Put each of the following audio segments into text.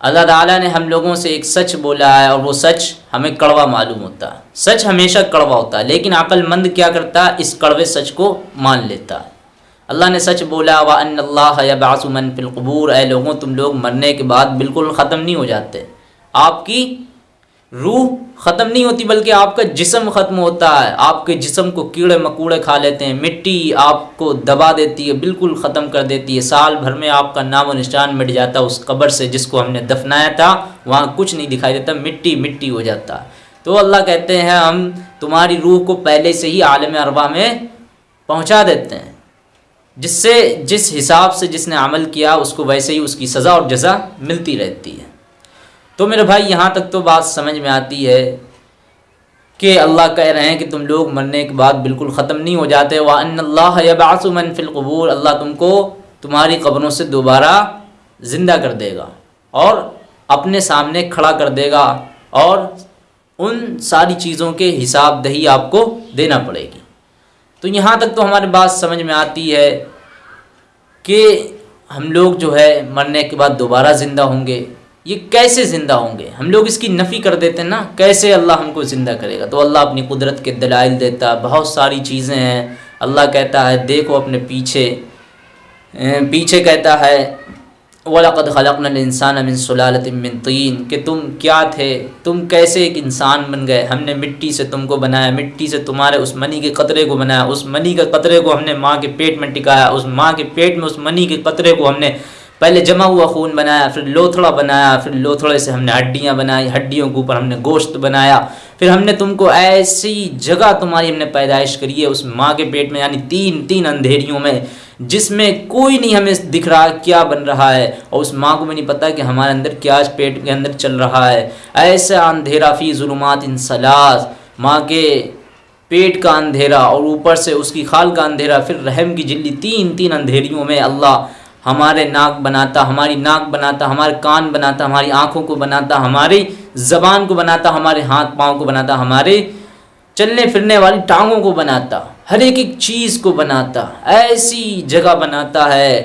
अल्लाह ताला ने हम लोगों से एक सच बोला है और वो सच हमें कड़वा मालूम होता। है सच हमेशा कड़वा होता है लेकिन अक्लमंद क्या करता? है इस कड़वे सच को मान लेता। है अल्लाह ने सच बोला, व अल्लाबासुमन फिलकबूर ए लोगों, तुम लोग मरने के बाद बिल्कुल ख़त्म नहीं हो जाते। आपकी रूह ख़त्म नहीं होती, बल्कि आपका जिसम ख़त्म होता है। आपके जिसम को कीड़े मकूड़े खा लेते हैं। मिट्टी आपको दबा देती है, बिल्कुल ख़त्म कर देती है। साल भर में आपका नाम निशान मिट जाता है उस कब्र से जिसको हमने दफनाया था। वहाँ कुछ नहीं दिखाई देता, मिट्टी मिट्टी हो जाता तो अल्लाह कहते हैं, हम तुम्हारी रूह को पहले से ही आलम अरबा में पहुँचा देते हैं। जिससे, जिस हिसाब से जिसने अमल किया, उसको वैसे ही उसकी सज़ा और जजा मिलती रहती है। तो मेरे भाई, यहाँ तक तो बात समझ में आती है कि अल्लाह कह रहे हैं कि तुम लोग मरने के बाद बिल्कुल ख़त्म नहीं हो जाते। व अल्लाबासमन फ़िलकबूर अल्लाह तुमको तुम्हारी कब्रों से दोबारा ज़िंदा कर देगा और अपने सामने खड़ा कर देगा और उन सारी चीज़ों के हिसाब दही आपको देना पड़ेगी। तो यहाँ तक तो हमारी बात समझ में आती है कि हम लोग जो है मरने के बाद दोबारा ज़िंदा होंगे। ये कैसे ज़िंदा होंगे? हम लोग इसकी नफ़ी कर देते हैं ना, कैसे अल्लाह हमको ज़िंदा करेगा? तो अल्लाह अपनी कुदरत के दलाइल देता है बहुत सारी चीज़ें हैं। अल्लाह कहता है, देखो अपने पीछे पीछे कहता है, वलक़द खलक़न इंसान मिन सुलालतिन तीन कि तुम क्या थे? तुम कैसे एक इंसान बन गए? हमने मिट्टी से तुमको बनाया, मिट्टी से तुम्हारे उस मनी के कतरे को बनाया, उस मनी के कतरे को हमने माँ के पेट में टिकाया, उस माँ के पेट में उस मनी के कतरे को हमने पहले जमा हुआ खून बनाया, फिर लोथड़ा बनाया, फिर लोथड़े से हमने हड्डियाँ बनाई, हड्डियों के ऊपर हमने गोश्त बनाया। फिर हमने तुमको ऐसी जगह तुम्हारी हमने पैदाइश करी है, उस माँ के पेट में, यानी तीन तीन अंधेरियों में, जिसमें कोई नहीं हमें दिख रहा क्या बन रहा है, और उस माँ को भी नहीं पता कि हमारे अंदर क्या पेट के अंदर चल रहा है। ऐसा अंधेरा फ़ी जुलूमात इन सलास माँ के पेट का अंधेरा और ऊपर से उसकी खाल का अंधेरा, फिर रहम की जिल्ली तीन तीन अंधेरियों में अल्लाह हमारे नाक बनाता, हमारी नाक बनाता, हमारे कान बनाता, हमारी आँखों को बनाता, हमारी ज़बान को बनाता, हमारे हाथ पाँव को बनाता, हमारे चलने फिरने वाली टांगों को बनाता, हर एक एक चीज़ को बनाता, ऐसी जगह बनाता है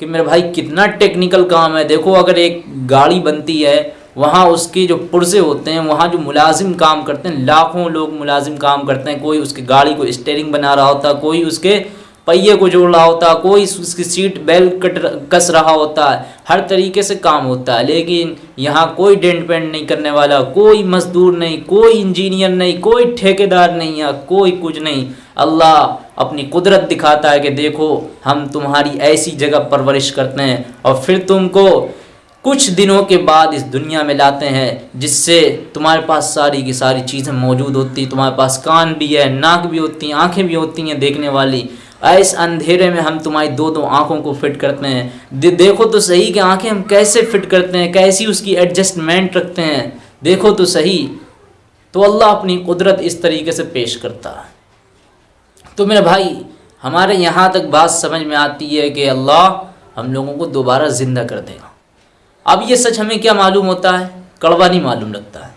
कि मेरे भाई कितना टेक्निकल काम है। देखो, अगर एक गाड़ी बनती है, वहाँ उसके जो पुर्जे होते हैं, वहाँ जो मुलाजिम काम करते हैं, लाखों लोग मुलाजिम काम करते हैं, कोई उसकी गाड़ी को स्टेयरिंग बना रहा होता, कोई उसके पहिए को जोड़ रहा होता है कोई उसकी सीट बेल्ट कट कस रहा होता है हर तरीके से काम होता है लेकिन यहाँ कोई डेंट पेंट नहीं करने वाला, कोई मजदूर नहीं, कोई इंजीनियर नहीं, कोई ठेकेदार नहीं या कोई कुछ नहीं। अल्लाह अपनी कुदरत दिखाता है कि देखो, हम तुम्हारी ऐसी जगह परवरिश करते हैं और फिर तुमको कुछ दिनों के बाद इस दुनिया में लाते हैं, जिससे तुम्हारे पास सारी की सारी चीज़ें मौजूद होती, तुम्हारे पास कान भी है, नाक भी होती हैं, आँखें भी होती हैं देखने वाली। इस अंधेरे में हम तुम्हारी दो दो आँखों को फिट करते हैं। दे, देखो तो सही कि आँखें हम कैसे फिट करते हैं कैसी उसकी एडजस्टमेंट रखते हैं। देखो तो सही। तो अल्लाह अपनी कुदरत इस तरीके से पेश करता है। तो मेरे भाई हमारे यहाँ तक बात समझ में आती है कि अल्लाह हम लोगों को दोबारा ज़िंदा कर देगा। अब ये सच हमें क्या मालूम होता है? कड़वा नहीं मालूम लगता है।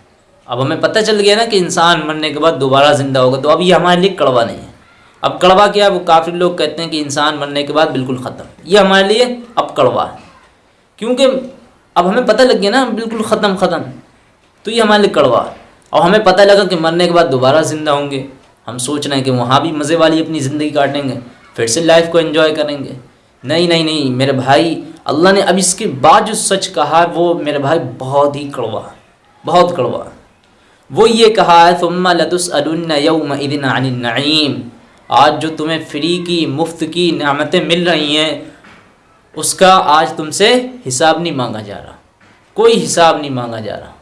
अब हमें पता चल गया ना कि इंसान मरने के बाद दोबारा ज़िंदा होगा तो अब ये हमारे लिए कड़वा नहीं है। अब कड़वा क्या है? वो काफ़ी लोग कहते हैं कि इंसान मरने के बाद बिल्कुल ख़त्म। ये हमारे लिए अब कड़वा है। क्योंकि अब हमें पता लग गया ना, बिल्कुल ख़त्म ख़त्म। तो ये हमारे लिए कड़वा है। और हमें पता लगा कि मरने के बाद दोबारा ज़िंदा होंगे। हम सोच रहे हैं कि वहाँ भी मज़े वाली अपनी ज़िंदगी काटेंगे, फिर से लाइफ को एंजॉय करेंगे। नहीं नहीं नहीं, मेरे भाई, अल्लाह ने अब इसके बाद जो सच कहा है, वो मेरे भाई बहुत ही कड़वा बहुत कड़वा वो ये कहा है तुम लतुस यौम इदिन नईम। आज जो तुम्हें फ्री की, मुफ़्त की नामतें मिल रही हैं, उसका आज तुमसे हिसाब नहीं मांगा जा रहा। कोई हिसाब नहीं मांगा जा रहा।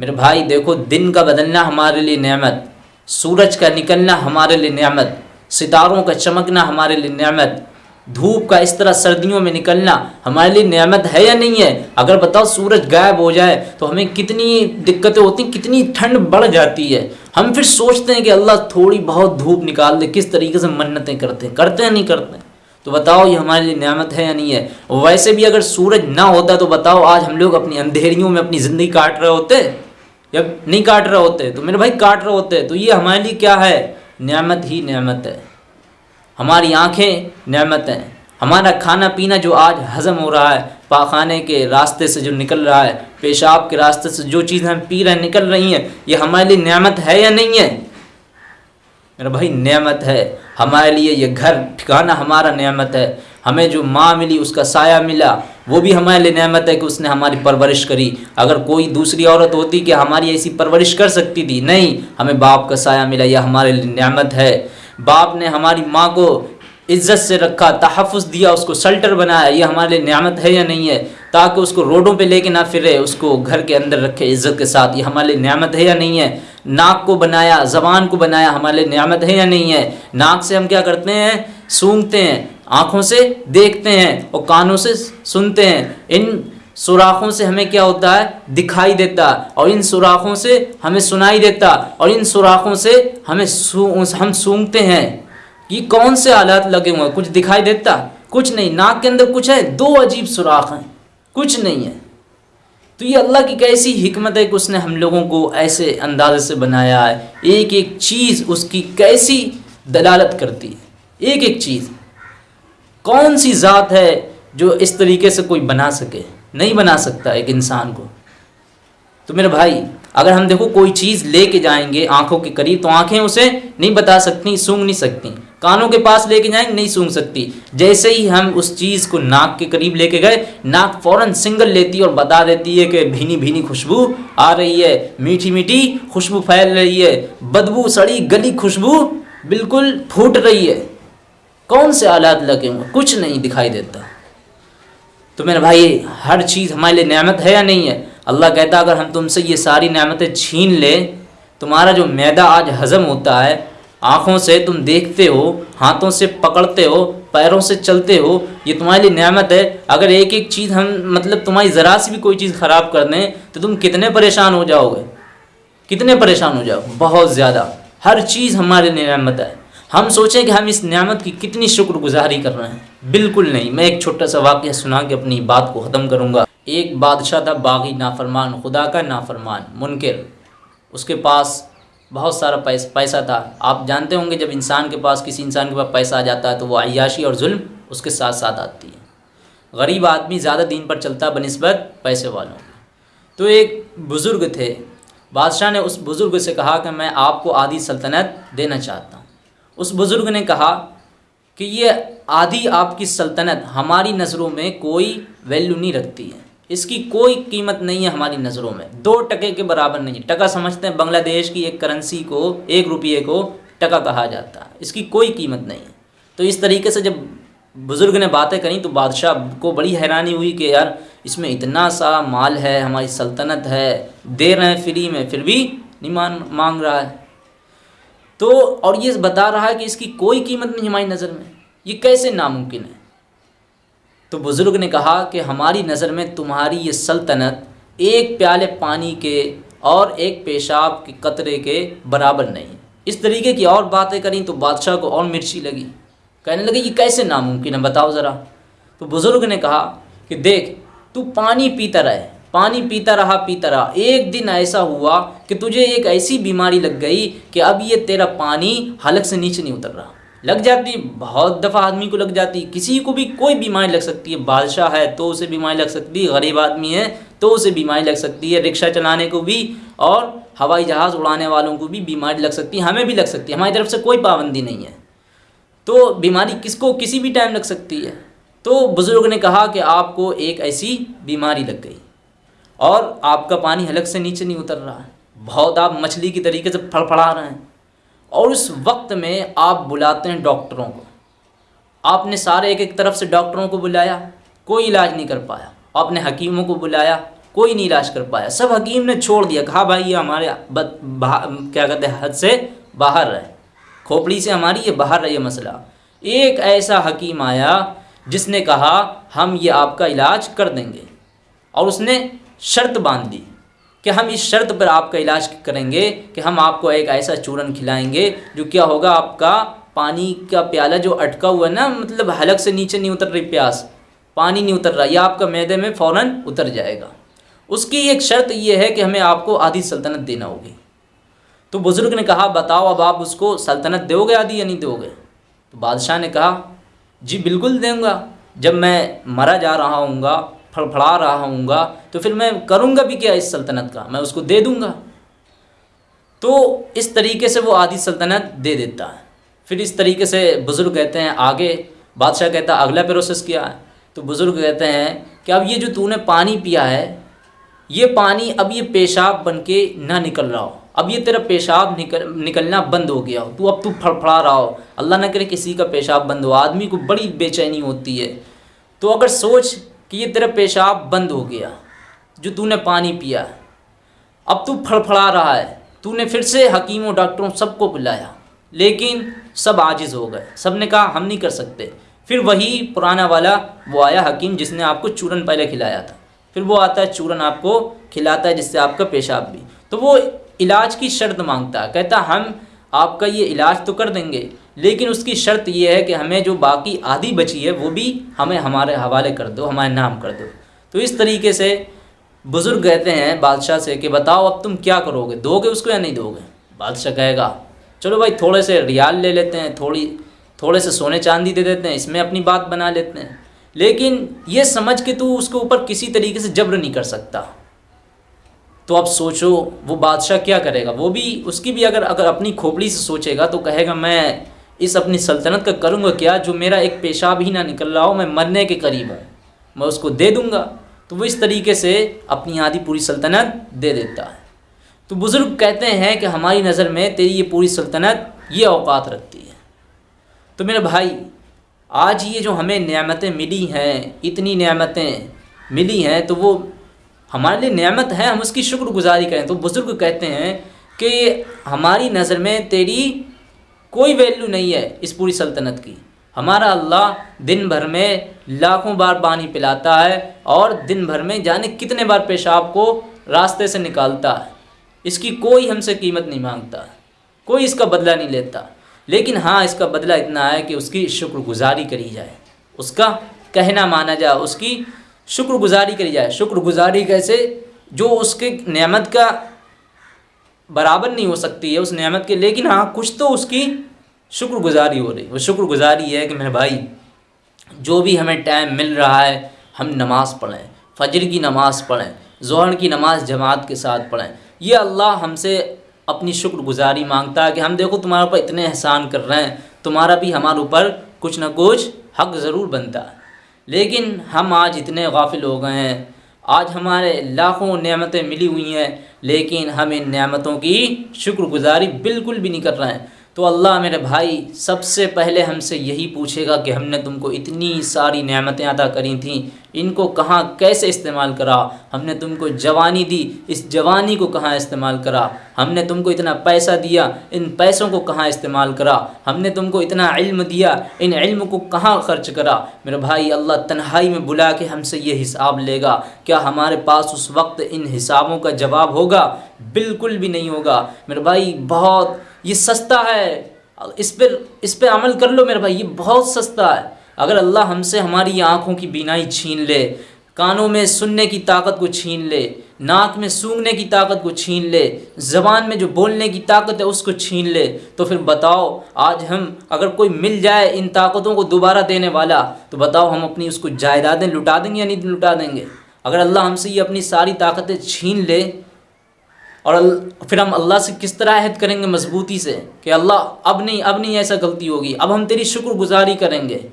मेरे भाई, देखो, दिन का बदलना हमारे लिए नेमत सूरज का निकलना हमारे लिए नेमत सितारों का चमकना हमारे लिए नेमत धूप का इस तरह सर्दियों में निकलना हमारे लिए नियामत है या नहीं है? अगर बताओ सूरज गायब हो जाए तो हमें कितनी दिक्कतें होती कितनी ठंड बढ़ जाती है। हम फिर सोचते हैं कि अल्लाह थोड़ी बहुत धूप निकाल दे, किस तरीके से मन्नतें करते हैं। करते हैं, नहीं करते हैं? तो बताओ ये हमारे लिए नियामत है या नहीं है? वैसे भी अगर सूरज ना होता तो बताओ आज हम लोग अपनी अंधेरियों में अपनी ज़िंदगी काट रहे होते? या नहीं काट रहे होते? तो मेरे भाई, काट रहे होते। तो ये हमारे लिए क्या है? नियामत ही नियामत है। हमारी आँखें नेमत हैं। हमारा खाना पीना जो आज हज़म हो रहा है, पाखाने के रास्ते से जो निकल रहा है, पेशाब के रास्ते से जो चीज़ हम पी रहे हैं, निकल रही हैं, ये हमारे लिए नेमत है या नहीं है? मेरा भाई, नेमत है। हमारे लिए ये घर, ठिकाना हमारा नेमत है। हमें जो माँ मिली, उसका साया मिला, वो भी हमारे लिए नेमत है कि उसने हमारी परवरिश करी। अगर कोई दूसरी औरत होती कि हमारी ऐसी परवरिश कर सकती थी, नहीं, हमें बाप का साया मिला, यह हमारे लिए नेमत है। बाप ने हमारी माँ को इज़्ज़त से रखा तहफ़ दिया, उसको शल्टर बनाया, ये हमारे लिए नियामत है या नहीं है? ताकि उसको रोडों पे लेके ना फिरे, उसको घर के अंदर रखे इज़्ज़त के साथ, ये हमारे लिए नियामत है या नहीं है? नाक को बनाया, ज़बान को बनाया, हमारे लिए नियामत है या नहीं है? नाक से हम क्या करते हैं? सूंघते हैं, आँखों से देखते हैं और कानों से सुनते हैं। इन सुराखों से हमें क्या होता है? दिखाई देता। और इन सुराखों से हमें सुनाई देता। और इन सुराखों से हमें सू, हम सूंघते हैं कि कौन से आलात लगे हुए हैं। कुछ दिखाई देता कुछ नहीं। नाक के अंदर कुछ है दो अजीब सुराख हैं। कुछ नहीं है। तो ये अल्लाह की कैसी हिकमत है कि उसने हम लोगों को ऐसे अंदाजे से बनाया है? एक एक चीज़ उसकी कैसी दलालत करती है? एक एक चीज़। कौन सी ज़ात है जो इस तरीके से कोई बना सके? नहीं बना सकता एक इंसान को। तो मेरे भाई, अगर हम देखो कोई चीज़ लेके जाएँगे आँखों के करीब तो आँखें उसे नहीं बता सकती, सूंघ नहीं सकती। कानों के पास लेके जाएँगे, नहीं सूंघ सकती। जैसे ही हम उस चीज़ को नाक के करीब लेके गए, नाक फ़ौरन सिंगल लेती है और बता देती है कि भीनी भीनी खुशबू आ रही है मीठी मीठी खुशबू फैल रही है, बदबू, सड़ी, गली खुशबू बिल्कुल फूट रही है। कौन से आलात लगे हुए कुछ नहीं दिखाई देता। तो मेरे भाई, हर चीज़ हमारे लिए नियामत है या नहीं है? अल्लाह कहता अगर हम तुमसे ये सारी नियामतें छीन ले, तुम्हारा जो मैदा आज हज़म होता है, आँखों से तुम देखते हो, हाथों से पकड़ते हो, पैरों से चलते हो, ये तुम्हारे लिए नियामत है। अगर एक एक चीज़ हम मतलब तुम्हारी ज़रा सी भी कोई चीज़ ख़राब कर दें तो तुम कितने परेशान हो जाओगे? कितने परेशान हो जाओ बहुत ज़्यादा। हर चीज़ हमारे लिए नियामत है। हम सोचें कि हम इस नियामत की कितनी शुक्रगुजारी कर रहे हैं। बिल्कुल नहीं। मैं एक छोटा सा वाक्य सुना के अपनी बात को ख़त्म करूँगा। एक बादशाह था, बागी, नाफरमान, खुदा का नाफरमान, मुनकर। उसके पास बहुत सारा पैसा पैसा था। आप जानते होंगे, जब इंसान के पास, किसी इंसान के पास पैसा आ जाता है तो वो अयाशी और जुल्म उसके साथ साथ आती है। गरीब आदमी ज़्यादा दिन पर चलता बनस्बत पैसे वालों तो एक बुज़ुर्ग थे। बादशाह ने उस बुज़ुर्ग से कहा कि मैं आपको आधी सल्तनत देना चाहता उस बुज़ुर्ग ने कहा कि ये आधी आपकी सल्तनत हमारी नज़रों में कोई वैल्यू नहीं रखती है। इसकी कोई कीमत नहीं है हमारी नज़रों में। दो टके के बराबर नहीं। है टका समझते हैं बांग्लादेश की एक करेंसी को, एक रुपये को टका कहा जाता है। इसकी कोई कीमत नहीं है। तो इस तरीके से जब बुज़ुर्ग ने बातें करी तो बादशाह को बड़ी हैरानी हुई कि यार, इसमें इतना सा माल है, हमारी सल्तनत है, दे रहे हैं फ्री में, फिर भी नहीं मान, मांग रहा है। तो और ये बता रहा है कि इसकी कोई कीमत नहीं हमारी नज़र में। ये कैसे नामुमकिन है? तो बुज़ुर्ग ने कहा कि हमारी नज़र में तुम्हारी ये सल्तनत एक प्याले पानी के और एक पेशाब के कतरे के बराबर नहीं इस तरीके की और बातें करी तो बादशाह को और मिर्ची लगी। कहने लगे, ये कैसे नामुमकिन है? बताओ ज़रा। तो बुज़ुर्ग ने कहा कि, देख, तू पानी पीता रहे पानी पीता रहा पीता रहा। एक दिन ऐसा हुआ कि तुझे एक ऐसी बीमारी लग गई कि अब ये तेरा पानी हलक से नीचे नहीं उतर रहा। लग जाती, बहुत दफ़ा आदमी को लग जाती। किसी को भी कोई बीमारी लग सकती है। बादशाह है तो उसे बीमारी लग सकती है गरीब आदमी है तो उसे बीमारी लग सकती है। रिक्शा चलाने को भी और हवाई जहाज़ उड़ाने वालों को भी बीमारी लग सकती है, हमें भी लग सकती है। हमारी तरफ़ से कोई पाबंदी नहीं है। तो बीमारी किसको, किसी भी टाइम लग सकती है। तो बुज़ुर्ग ने कहा कि आपको एक ऐसी बीमारी लग गई। और आपका पानी हलक से नीचे नहीं उतर रहा है। बहुत आप मछली की तरीके से फड़फड़ा रहे हैं। और उस वक्त में आप बुलाते हैं डॉक्टरों को। आपने सारे एक एक तरफ़ से डॉक्टरों को बुलाया, कोई इलाज नहीं कर पाया। आपने हकीमों को बुलाया, कोई नहीं इलाज कर पाया। सब हकीम ने छोड़ दिया, कहा, भाई, ये हमारे क्या कहते हैं, हद से बाहर रहे। खोपड़ी से हमारी ये बाहर रहे मसला। एक ऐसा हकीम आया, जिसने कहा, हम ये आपका इलाज कर देंगे। और उसने शर्त बाँध दी कि हम इस शर्त पर आपका इलाज करेंगे कि हम आपको एक ऐसा चूरन खिलाएँगे जो क्या होगा, आपका पानी का प्याला जो अटका हुआ है ना मतलब हलक से नीचे नहीं उतर रही प्यास, पानी नहीं उतर रहा यह आपका मैदे में फ़ौर उतर जाएगा। उसकी एक शर्त यह है कि हमें आपको आधी सल्तनत देना होगी। तो बुज़ुर्ग ने कहा, बताओ अब आप उसको सल्तनत दोगे आधी या नहीं दोगे? तो बादशाह ने कहा, जी, बिल्कुल दूँगा। जब मैं मरा जा रहा हूँगा फड़फड़ा रहा हूँगा तो फिर मैं करूँगा भी क्या इस सल्तनत का? मैं उसको दे दूँगा। तो इस तरीके से वो आधी सल्तनत दे देता है। फिर इस तरीके से बुज़ुर्ग कहते हैं, आगे बादशाह कहता है अगला प्रोसेस क्या है। तो बुज़ुर्ग कहते हैं कि अब ये जो तूने पानी पिया है, ये पानी अब ये पेशाब बन के ना निकल रहा हो। अब ये तेरा पेशाब निकल, निकलना बंद हो गया हो। तू अब तू फड़फड़ा रहा हो। अल्लाह ना करे किसी का पेशाब बंद हो। आदमी को बड़ी बेचैनी होती है। तो अगर सोच कि ये तेरा पेशाब बंद हो गया, जो तूने पानी पिया। अब तू फड़फड़ा रहा है। तूने फिर से हकीमों, डॉक्टरों सबको बुलाया। लेकिन सब आजिज़ हो गए। सबने कहा, हम नहीं कर सकते। फिर वही पुराना वाला, वो आया हकीम, जिसने आपको चूरन पहले खिलाया था। फिर वो आता है, चूरन आपको खिलाता है, जिससे आपका पेशाब भी। तो वो इलाज की शर्त माँगता है। कहता, हम आपका ये इलाज तो कर देंगे लेकिन उसकी शर्त ये है कि हमें जो बाकी आधी बची है, वो भी हमें हमारे हवाले कर दो, हमारे नाम कर दो। तो इस तरीके से बुज़ुर्ग कहते हैं बादशाह से कि बताओ अब तुम क्या करोगे? दोगे उसको या नहीं दोगे? बादशाह कहेगा, चलो भाई, थोड़े से रियाल ले लेते हैं, थोड़ी, थोड़े से सोने चांदी दे देते हैं, इसमें अपनी बात बना लेते हैं। लेकिन ये समझ के तू उसके ऊपर किसी तरीके से जब्र नहीं कर सकता। तो अब सोचो, वो बादशाह क्या करेगा? वो भी, उसकी भी अगर अगर अपनी खोपड़ी से सोचेगा तो कहेगा, मैं इस अपनी सल्तनत का करूँगा क्या? जो मेरा एक पेशाब ही ना निकल रहा हो, मैं मरने के करीब हूँ। मैं उसको दे दूँगा। तो वो इस तरीके से अपनी आधी पूरी सल्तनत दे देता है। तो बुज़ुर्ग कहते हैं कि हमारी नज़र में तेरी ये पूरी सल्तनत ये अवकात रखती है। तो मेरे भाई, आज ये जो हमें नियामतें मिली हैं, इतनी नियामतें मिली हैं तो वो हमारे लिए नियामत है, हम उसकी शुक्रगुजारी करें। तो बुज़ुर्ग कहते हैं कि हमारी नज़र में तेरी कोई वैल्यू नहीं है इस पूरी सल्तनत की। हमारा अल्लाह दिन भर में लाखों बार पानी पिलाता है और दिन भर में जाने कितने बार पेशाब को रास्ते से निकालता है। इसकी कोई हमसे कीमत नहीं माँगता, कोई इसका बदला नहीं लेता। लेकिन हाँ इसका बदला इतना है कि उसकी शुक्रगुजारी करी जाए। उसका कहना माना जाए, उसकी शुक्रगुजारी करी जाए। शुक्रगुजारी कैसे? जो उसके नियामत का बराबर नहीं हो सकती है उस नियामत के, लेकिन हाँ कुछ तो उसकी शुक्रगुजारी हो रही वो शुक्रगुजारी है कि मेरे भाई, जो भी हमें टाइम मिल रहा है, हम नमाज़ पढ़ें, फजर की नमाज़ पढ़ें, जहर की नमाज़ जमात के साथ पढ़ें। ये अल्लाह हमसे अपनी शुक्रगुजारी माँगता है कि हम देखो तुम्हारे ऊपर इतने एहसान कर रहे हैं, तुम्हारा भी हमारे ऊपर कुछ ना कुछ हक ज़रूर बनता है। लेकिन हम आज इतने गाफिल हो गए हैं आज हमारे लाखों नेमतें मिली हुई हैं, लेकिन हम इन नेमतों की शुक्रगुजारी बिल्कुल भी नहीं कर रहे हैं। तो अल्लाह मेरे भाई, सबसे पहले हमसे यही पूछेगा कि हमने तुमको इतनी सारी नेमतें अदा करी थी, इनको कहाँ कैसे इस्तेमाल करा? हमने तुमको जवानी दी, इस जवानी को कहाँ इस्तेमाल करा? हमने तुमको इतना पैसा दिया, इन पैसों को कहाँ इस्तेमाल करा? हमने तुमको इतना इल्म दिया, इन इल्म को कहाँ खर्च करा? मेरे भाई, अल्लाह तन्हाई में बुला के हमसे ये हिसाब लेगा, क्या हमारे पास उस वक्त इन हिसाबों का जवाब होगा? बिल्कुल भी नहीं होगा। मेरे भाई, बहुत ये सस्ता है। इस पर इस पर अमल कर लो मेरे भाई, ये बहुत सस्ता है। अगर अल्लाह हमसे हमारी आँखों की बीनाई छीन ले, कानों में सुनने की ताकत को छीन ले, नाक में सूंघने की ताकत को छीन ले, ज़बान में जो बोलने की ताकत है उसको छीन ले तो फिर बताओ, आज हम अगर कोई मिल जाए इन ताकतों को दोबारा देने वाला तो बताओ हम अपनी उसको जायदादें लुटा देंगे या नहीं लुटा देंगे? अगर अल्लाह हमसे ये अपनी सारी ताकतें छीन ले और फिर हम अल्लाह से किस तरह अहद करेंगे मजबूती से? कि अल्लाह, अब नहीं अब नहीं ऐसा गलती होगी, अब हम तेरी शुक्रगुजारी करेंगे।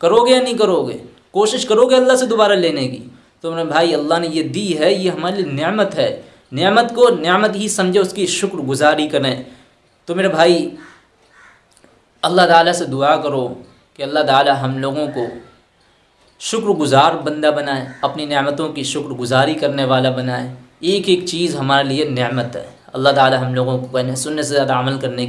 करोगे या नहीं करोगे? कोशिश करोगे अल्लाह से दोबारा लेने की? तो मेरे भाई, अल्लाह ने ये दी है, ये हमारे लिए नियामत है। नियामत को नियामत ही समझे, उसकी शुक्रगुजारी करें। तो मेरे भाई, अल्लाह ताला से दुआ करो कि अल्लाह ताला हम लोगों को शुक्रगुजार बंदा बनाए, अपनी नियामतों की शुक्रगुजारी करने वाला बनाए। एक एक चीज़ हमारे लिए नेमत है। अल्लाह ताली हम लोगों को कहने सुनने से ज़्यादा अमल करने की